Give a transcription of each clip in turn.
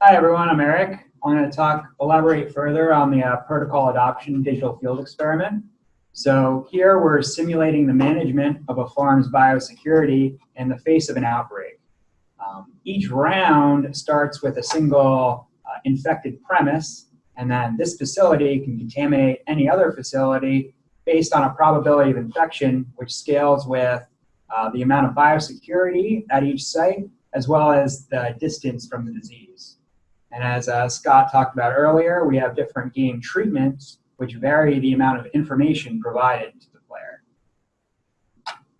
Hi everyone, I'm Eric. I'm going to talk, elaborate further on the uh, protocol adoption digital field experiment. So here we're simulating the management of a farm's biosecurity in the face of an outbreak. Um, each round starts with a single uh, infected premise, and then this facility can contaminate any other facility based on a probability of infection, which scales with uh, the amount of biosecurity at each site, as well as the distance from the disease. And as uh, Scott talked about earlier, we have different game treatments, which vary the amount of information provided to the player.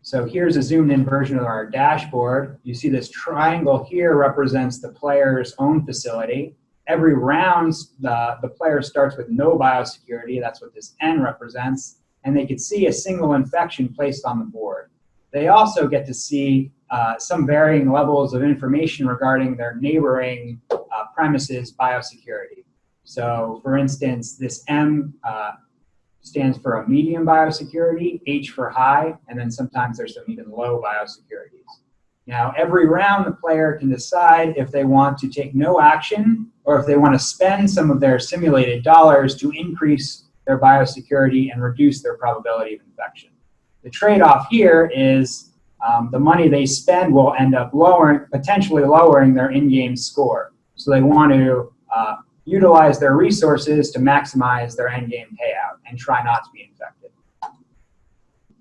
So here's a zoomed in version of our dashboard. You see this triangle here represents the player's own facility. Every round, the, the player starts with no biosecurity. That's what this N represents. And they could see a single infection placed on the board. They also get to see uh, some varying levels of information regarding their neighboring premises biosecurity. So for instance, this M uh, stands for a medium biosecurity, H for high, and then sometimes there's some even low biosecurities. Now, every round, the player can decide if they want to take no action or if they want to spend some of their simulated dollars to increase their biosecurity and reduce their probability of infection. The trade-off here is um, the money they spend will end up lowering, potentially lowering their in-game score. So they want to uh, utilize their resources to maximize their end-game payout and try not to be infected.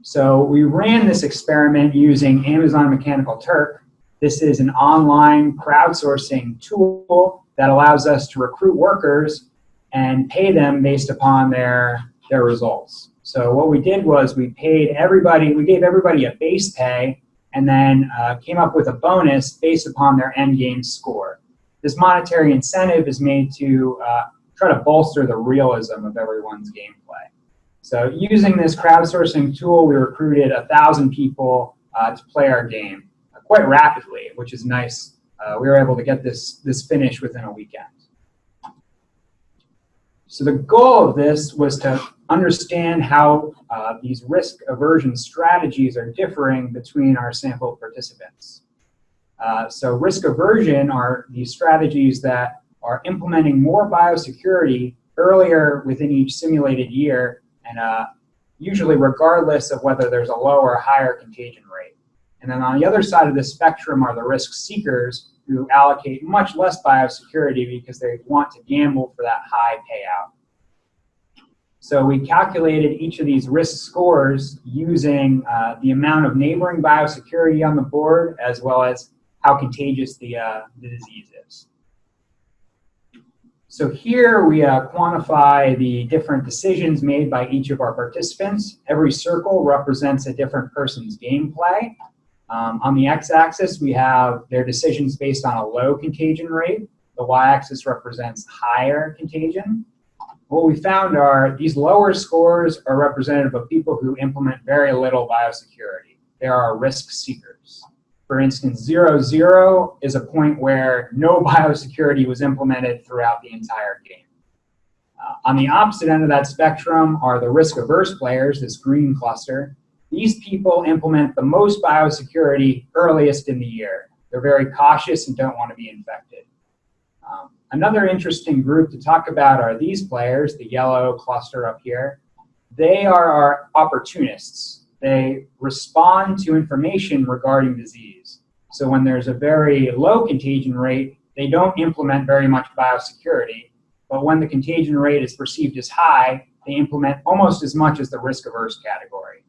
So we ran this experiment using Amazon Mechanical Turk. This is an online crowdsourcing tool that allows us to recruit workers and pay them based upon their, their results. So what we did was we paid everybody, we gave everybody a base pay and then uh, came up with a bonus based upon their end game score. This monetary incentive is made to uh, try to bolster the realism of everyone's gameplay. So using this crowdsourcing tool, we recruited a 1,000 people uh, to play our game uh, quite rapidly, which is nice. Uh, we were able to get this, this finished within a weekend. So the goal of this was to understand how uh, these risk aversion strategies are differing between our sample participants. Uh, so risk aversion are these strategies that are implementing more biosecurity earlier within each simulated year and uh, usually regardless of whether there's a lower or higher contagion rate. And then on the other side of the spectrum are the risk seekers who allocate much less biosecurity because they want to gamble for that high payout. So we calculated each of these risk scores using uh, the amount of neighboring biosecurity on the board as well as how contagious the, uh, the disease is. So here we uh, quantify the different decisions made by each of our participants. Every circle represents a different person's gameplay. Um, on the x-axis, we have their decisions based on a low contagion rate. The y-axis represents higher contagion what we found are these lower scores are representative of people who implement very little biosecurity. They are risk seekers. For instance, zero, zero is a point where no biosecurity was implemented throughout the entire game. Uh, on the opposite end of that spectrum are the risk-averse players, this green cluster. These people implement the most biosecurity earliest in the year. They're very cautious and don't want to be infected. Um, Another interesting group to talk about are these players, the yellow cluster up here. They are our opportunists. They respond to information regarding disease. So when there's a very low contagion rate, they don't implement very much biosecurity. But when the contagion rate is perceived as high, they implement almost as much as the risk-averse category.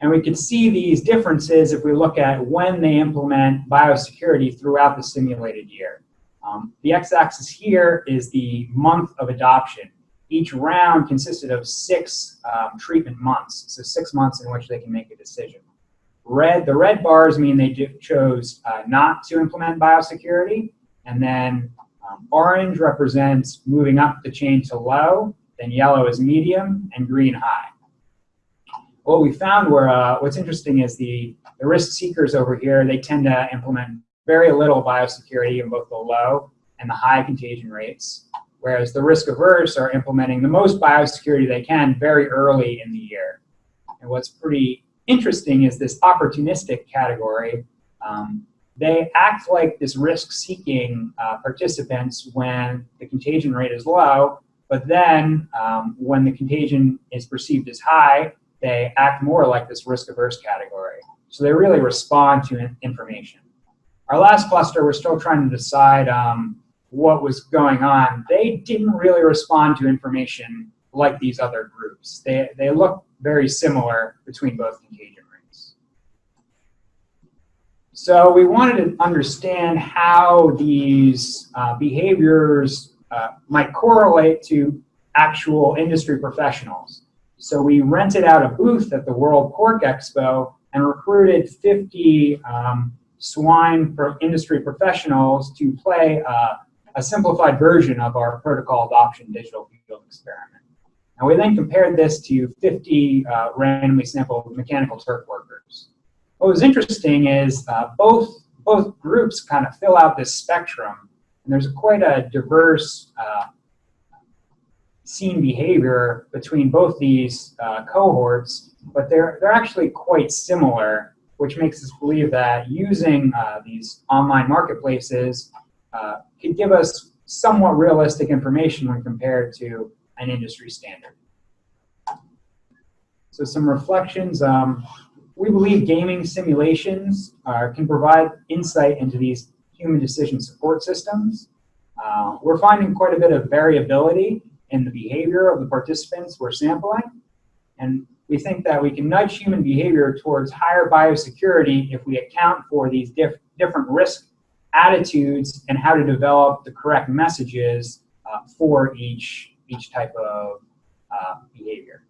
And we can see these differences if we look at when they implement biosecurity throughout the simulated year. Um, the x-axis here is the month of adoption. Each round consisted of six um, treatment months, so six months in which they can make a decision. Red, the red bars mean they chose uh, not to implement biosecurity, and then um, orange represents moving up the chain to low, then yellow is medium, and green high. What we found were, uh, what's interesting is the, the risk seekers over here, they tend to implement very little biosecurity in both the low and the high contagion rates, whereas the risk averse are implementing the most biosecurity they can very early in the year. And what's pretty interesting is this opportunistic category. Um, they act like this risk-seeking uh, participants when the contagion rate is low, but then um, when the contagion is perceived as high, they act more like this risk-averse category. So they really respond to information. Our last cluster, we're still trying to decide um, what was going on. They didn't really respond to information like these other groups. They, they look very similar between both contagion rates. So we wanted to understand how these uh, behaviors uh, might correlate to actual industry professionals. So we rented out a booth at the World Pork Expo and recruited 50 um, swine industry professionals to play uh, a simplified version of our protocol adoption digital field experiment. And we then compared this to 50 uh, randomly sampled mechanical turk workers. What was interesting is uh, both, both groups kind of fill out this spectrum, and there's quite a diverse uh, scene behavior between both these uh, cohorts, but they're, they're actually quite similar, which makes us believe that using uh, these online marketplaces can give us somewhat realistic information when compared to an industry standard. So some reflections. Um, we believe gaming simulations can provide insight into these human decision support systems. Uh, we're finding quite a bit of variability in the behavior of the participants we're sampling. And we think that we can nudge human behavior towards higher biosecurity if we account for these diff different risk attitudes and how to develop the correct messages uh, for each each type of uh, behavior.